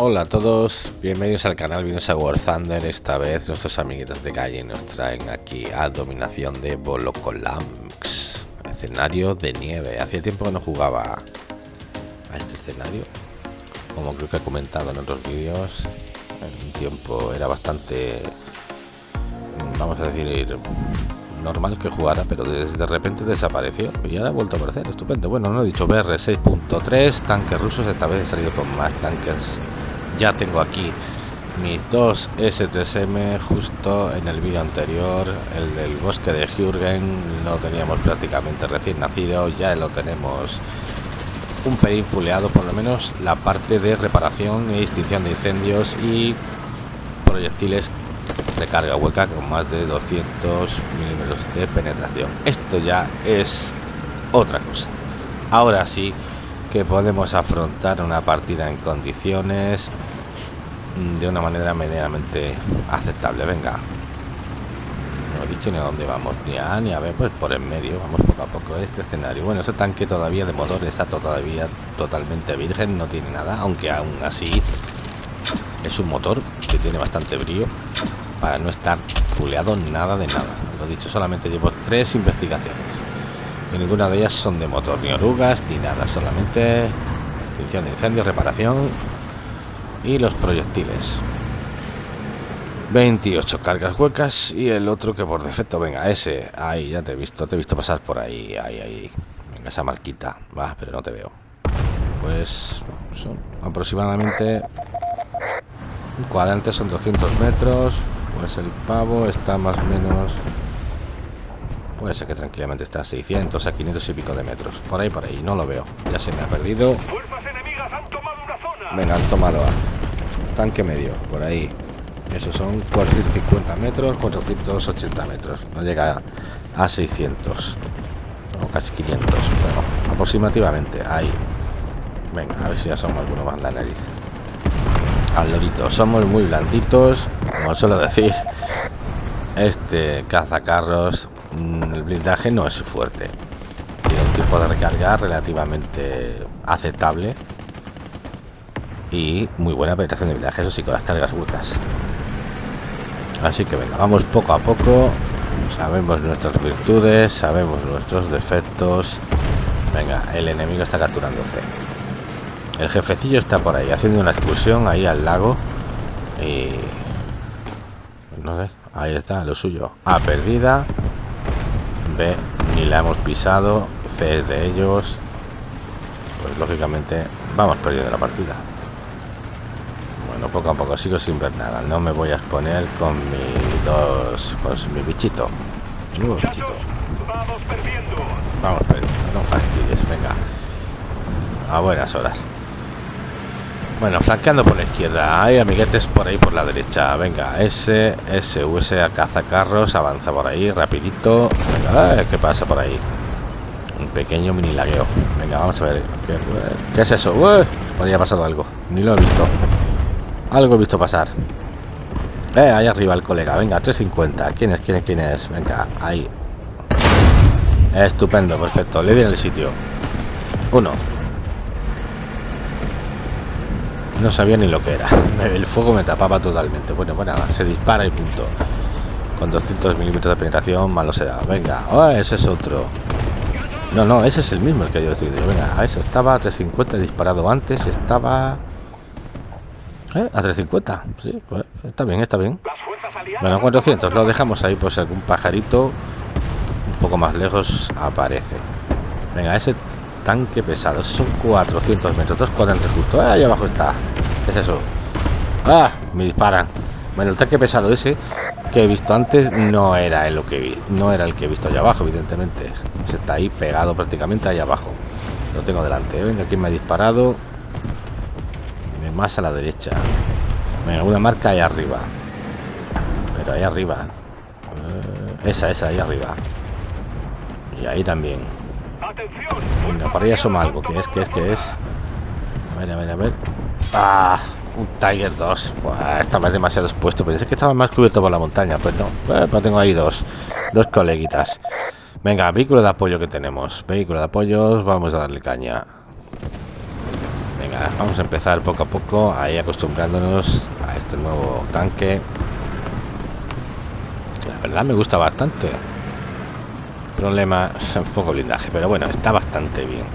Hola a todos, bienvenidos al canal, bienvenidos a War Thunder. Esta vez nuestros amiguitos de calle nos traen aquí a dominación de Bolocolamx, escenario de nieve. Hacía tiempo que no jugaba a este escenario, como creo que he comentado en otros vídeos. En un tiempo era bastante, vamos a decir, normal que jugara, pero de, repente desapareció y ahora ha vuelto a aparecer. Estupendo. Bueno, no he dicho BR 6.3, tanques rusos. Esta vez he salido con más tanques. Ya tengo aquí mis dos S3M justo en el vídeo anterior, el del bosque de Jürgen, lo teníamos prácticamente recién nacido, ya lo tenemos un pelín fuleado, por lo menos la parte de reparación y extinción de incendios y proyectiles de carga hueca con más de 200 milímetros de penetración. Esto ya es otra cosa. Ahora sí que podemos afrontar una partida en condiciones de una manera medianamente aceptable. Venga. No he dicho ni a dónde vamos, ni a ni a ver, pues por en medio, vamos poco a poco este escenario. Bueno, ese tanque todavía de motor está todavía totalmente virgen, no tiene nada, aunque aún así es un motor que tiene bastante brío para no estar fuleado nada de nada. Lo dicho, solamente llevo tres investigaciones. Y ninguna de ellas son de motor, ni orugas, ni nada. Solamente extinción de incendios, reparación y los proyectiles. 28 cargas huecas y el otro que por defecto, venga, ese, ahí, ya te he visto, te he visto pasar por ahí, ahí, ahí. Venga, esa marquita, va, pero no te veo. Pues son aproximadamente cuadrantes son 200 metros pues el pavo está más o menos puede ser que tranquilamente está a 600 a 500 y pico de metros. Por ahí por ahí no lo veo. Ya se me ha perdido. Venga han tomado a. Tanque medio por ahí. Esos son 450 metros 480 metros. No llega a 600 o casi 500 bueno aproximativamente ahí. Venga a ver si ya somos alguno más la nariz. Al lorito. Somos muy blanditos como suelo decir. Este cazacarros el blindaje no es fuerte. Tiene un tipo de recarga relativamente aceptable y muy buena penetración de blindaje eso sí con las cargas huecas así que venga vamos poco a poco. Sabemos nuestras virtudes sabemos nuestros defectos. Venga el enemigo está capturando el jefecillo está por ahí haciendo una excursión ahí al lago y no sé ahí está lo suyo. A perdida b ni la hemos pisado c de ellos pues lógicamente vamos perdiendo la partida. Bueno poco a poco sigo sin ver nada. No me voy a exponer con mi dos con mi bichito. Uh, bichito. vamos perdiendo. Vamos perdiendo no fastidies venga. A buenas horas bueno, flanqueando por la izquierda. Hay amiguetes por ahí por la derecha. Venga, S, S, US a cazacarros. Avanza por ahí, rapidito. Venga, ¿qué pasa por ahí? Un pequeño mini lagueo. Venga, vamos a ver. ¿Qué, es eso? Uy, por ha pasado algo. Ni lo he visto. Algo he visto pasar. Eh, ahí arriba el colega. Venga, 350. ¿Quién es? ¿Quién es? ¿Quién es? Venga, ahí. Estupendo, perfecto. Le di en el sitio. Uno. No sabía ni lo que era. El fuego me tapaba totalmente. Bueno, bueno, se dispara y punto. Con 200 milímetros de penetración, malo será. Venga, oh, ese es otro. No, no, ese es el mismo el que yo decidido. Venga, eso estaba a 350 disparado antes. Estaba... ¿Eh? A 350. Sí, pues, está bien, está bien. Bueno, 400. Lo dejamos ahí si algún pajarito un poco más lejos aparece. Venga, ese tanque pesado. Son 400 metros. Dos cuadrantes justo. ahí abajo está. ¿Qué es eso? ¡Ah! Me disparan. Bueno, el tanque pesado ese que he visto antes no era el que vi. No era el que he visto allá abajo, evidentemente. Se está ahí pegado prácticamente ahí abajo. Lo tengo delante. ¿eh? Aquí me ha disparado. Más a la derecha. Venga, una marca ahí arriba. Pero ahí arriba. Eh, esa, esa, ahí arriba. Y ahí también. Venga, para allá asoma algo. que es? que es? que es? A ver. ¡Ah! Un Tiger 2. estaba demasiado expuesto. Pensé que estaba más cubierto por la montaña. Pues no. Pues tengo ahí dos. Dos coleguitas. Venga, vehículo de apoyo que tenemos. Vehículo de apoyo. Vamos a darle caña. Venga, vamos a empezar poco a poco, ahí acostumbrándonos a este nuevo tanque. Que la verdad me gusta bastante. Problema, un poco blindaje, pero bueno, está bastante bien.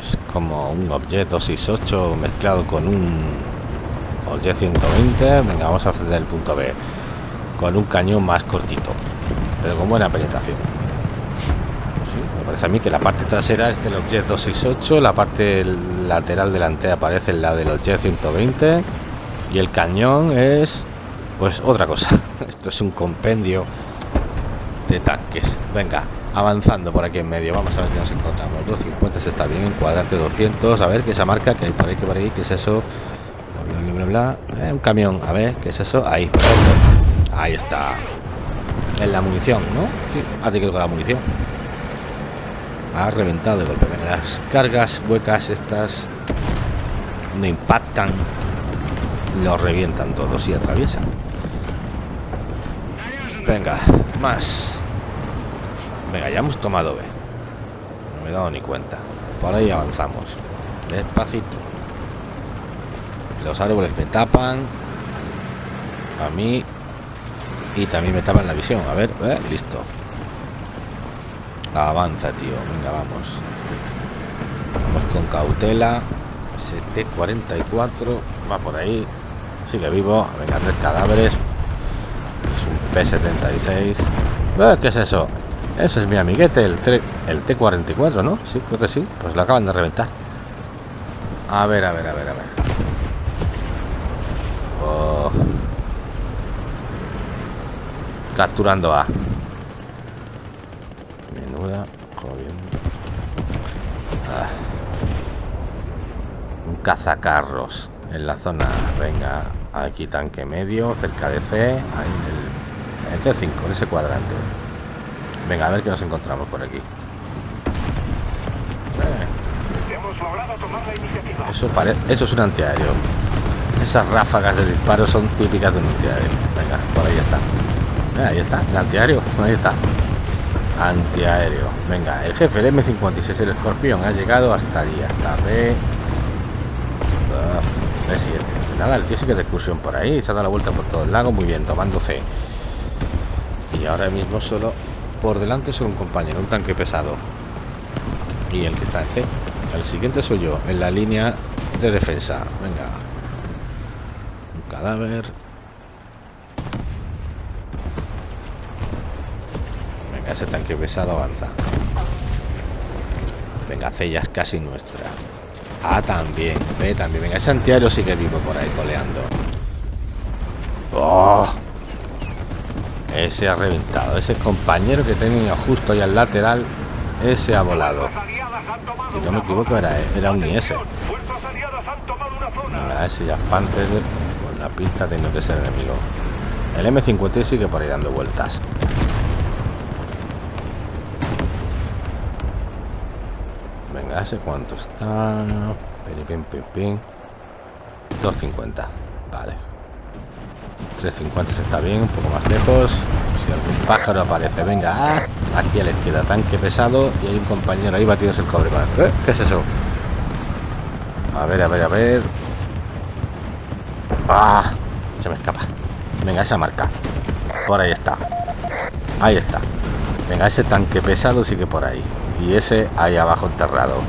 Es como un Objet 268 mezclado con un Objet 120. Venga, vamos a hacer el punto B con un cañón más cortito, pero con buena penetración me parece a mí que la parte trasera es del Objet 268, la parte lateral delantera aparece la del Objet 120 y el cañón es pues otra cosa. Esto es un compendio de tanques. Venga, avanzando por aquí en medio. Vamos a ver qué nos encontramos. 250 está bien, cuadrante 200. A ver qué esa marca que hay por ahí, que por ahí, qué es eso. Bla, bla, bla, bla. Eh, un camión, a ver qué es eso. Ahí, Ahí está. En la munición, ¿no? Sí, a ti que con la munición ha reventado de golpe. las cargas huecas estas no impactan, lo revientan todos y atraviesan. Venga, más. Venga, ya hemos tomado B. No me he dado ni cuenta. Por ahí avanzamos. Despacito. Los árboles me tapan. A mí. Y también me tapan la visión. A ver, eh, listo. Avanza, tío. Venga, vamos. Vamos con cautela. ST-44. Va por ahí. Sigue vivo. Venga, tres cadáveres. Es un P-76. ¿Qué es eso? Ese es mi amiguete, el, el T-44, ¿no? Sí, creo que sí. Pues lo acaban de reventar. A ver, a ver, a ver, a ver. Oh. Capturando A. Ah. Un cazacarros en la zona. Venga, aquí tanque medio, cerca de C, ahí en el, C5, en ese cuadrante. Venga, a ver qué nos encontramos por aquí. Eso, eso es un antiaéreo. Esas ráfagas de disparo son típicas de un antiaéreo. Venga, por ahí está. Ahí está, el antiaéreo. Ahí está antiaéreo. Venga, el jefe, el M56, el escorpión, ha llegado hasta allí, hasta B. Ah, B7. Nada, el tío sigue de excursión por ahí, se ha dado la vuelta por todo el lago, muy bien, tomando C. Y ahora mismo solo por delante solo un compañero, un tanque pesado. Y el que está en C. El siguiente soy yo, en la línea de defensa. Venga. Un cadáver. ese tanque pesado avanza. Venga, C es casi nuestra. A también, B también. Venga, ese antiaéreo sigue vivo por ahí coleando. Oh. Ese ha reventado. Ese compañero que tenía justo ahí al lateral, ese ha volado. Si no me equivoco, era, era un IS. Venga, ese ya Panther, por la pinta tiene que ser enemigo. El M50 sigue por ahí dando vueltas. ese cuánto está. Pim, pim, pim, 250. Vale. 350 se está bien, un poco más lejos. Si algún pájaro aparece, venga, ah, aquí a la izquierda, tanque pesado. Y hay un compañero ahí batidos el cobre ¿Eh? ¿Qué es eso? A ver, a ver, a ver. ¡Ah! Se me escapa. Venga, esa marca. Por ahí está. Ahí está. Venga, ese tanque pesado sigue por ahí y ese ahí abajo enterrado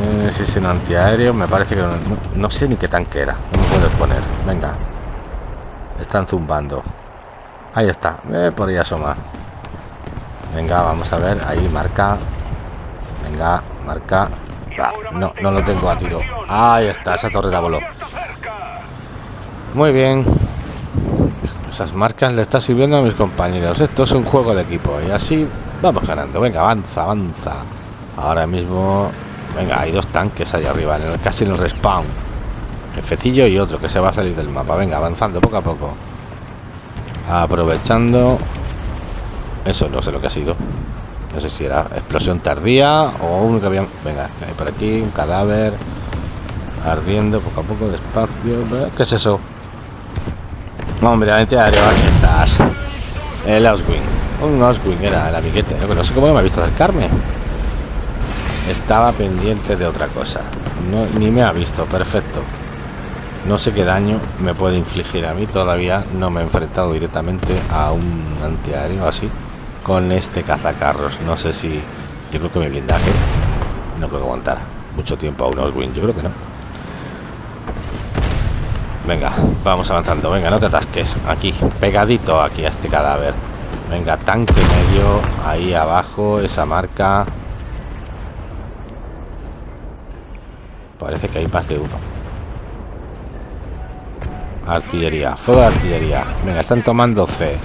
eh, si es un antiaéreo me parece que no, sé ni qué tanque era no me puedo exponer venga están zumbando. Ahí está. Por ahí asoma venga vamos a ver. Ahí marca. Venga marca. No no lo tengo a tiro. Ahí está esa torreta voló. Muy bien. Esas marcas le está sirviendo a mis compañeros. Esto es un juego de equipo y así Vamos ganando, venga, avanza, avanza. Ahora mismo, venga, hay dos tanques ahí arriba, en el, casi en el respawn. Jefecillo y otro que se va a salir del mapa. Venga, avanzando poco a poco. Aprovechando. Eso no sé lo que ha sido. No sé si era explosión tardía o uno que había. Venga, hay por aquí un cadáver ardiendo poco a poco, despacio. ¿Qué es eso? Hombre, aquí estás. El Auswing. Un Oswing era el amiguete. No sé cómo no me ha visto acercarme. Estaba pendiente de otra cosa. No, ni me ha visto, perfecto. No sé qué daño me puede infligir a mí. Todavía no me he enfrentado directamente a un antiaéreo así con este cazacarros. No sé si... Yo creo que mi blindaje no creo que aguantar mucho tiempo a unos win. Yo creo que no. Venga, vamos avanzando. Venga, no te atasques. Aquí, pegadito aquí a este cadáver. Venga, tanque medio. Ahí abajo, esa marca. Parece que hay más de uno. Artillería, fuego de artillería. Venga, están tomando C.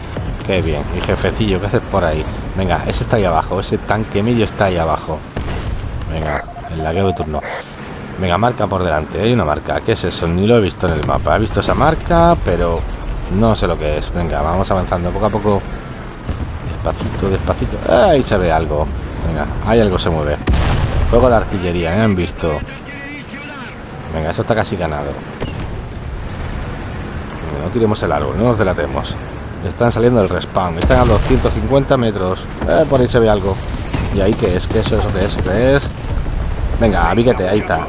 Qué bien. Y jefecillo, ¿qué haces por ahí? Venga, ese está ahí abajo. Ese tanque medio está ahí abajo. Venga, el lagueo de turno. Venga, marca por delante. Hay una marca. ¿Qué es eso? Ni lo he visto en el mapa. He visto esa marca, pero no sé lo que es. Venga, vamos avanzando poco a poco. Despacito, despacito. Ahí se ve algo. Venga, hay algo se mueve. Fuego de artillería, ¿eh? han visto. Venga, eso está casi ganado. No tiremos el árbol, no nos delatemos. Están saliendo del respawn. Están a 250 metros. Eh, por ahí se ve algo. ¿Y ahí qué es? ¿Qué es eso? ¿Qué es? ¿Qué es? Venga, avíquete, ahí está.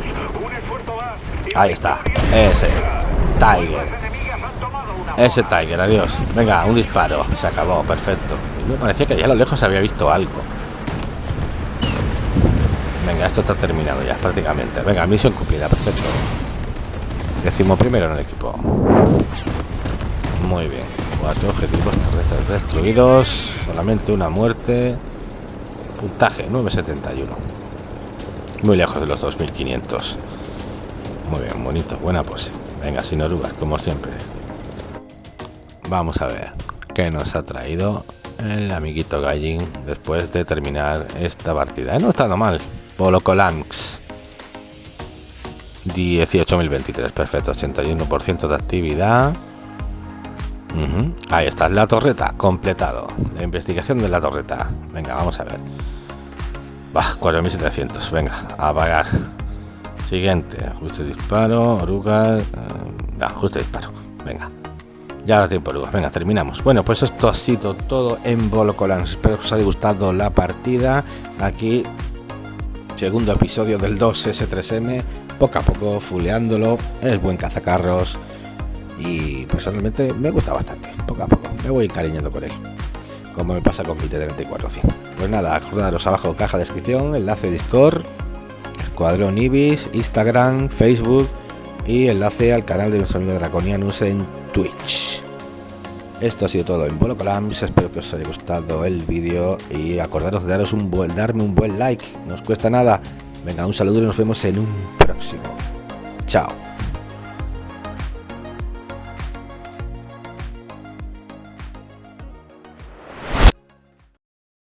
Ahí está. Ese. Tiger. Ese Tiger, adiós. Venga, un disparo. Se acabó, perfecto. me parecía que allá a lo lejos había visto algo. Venga, esto está terminado ya, prácticamente. Venga, misión cumplida, perfecto. Decimo primero en el equipo. Muy bien. Cuatro objetivos terrestres destruidos. Solamente una muerte. Puntaje 971. Muy lejos de los 2500. Muy bien, bonito, buena pose. Venga, sin orugas, como siempre. Vamos a ver qué nos ha traído el amiguito Gallin después de terminar esta partida. No ha estado mal. Polo Colanx. 18.023, perfecto, 81% de actividad. Ahí está, la torreta, completado. La investigación de la torreta. Venga, vamos a ver. Va, 4700. Venga, a apagar. Siguiente, ajuste disparo, orugas. Uh, ajuste disparo. Venga. Ya da tiempo, orugas. Venga, terminamos. Bueno, pues esto ha sido todo en Bolocolans. Espero que os haya gustado la partida. Aquí, segundo episodio del 2S3M. Poco a poco, fuleándolo. Es buen cazacarros y personalmente me gusta bastante, poco a poco, me voy encariñando con él, como me pasa con mi T-34 Pues nada, acordaros abajo caja de descripción, enlace Discord, Escuadrón Ibis, Instagram, Facebook y enlace al canal de nuestro amigo Draconianus en Twitch. Esto ha sido todo en Bolo Colams, espero que os haya gustado el vídeo y acordaros de daros un buen, darme un buen like, no os cuesta nada. Venga, un saludo y nos vemos en un próximo. Chao.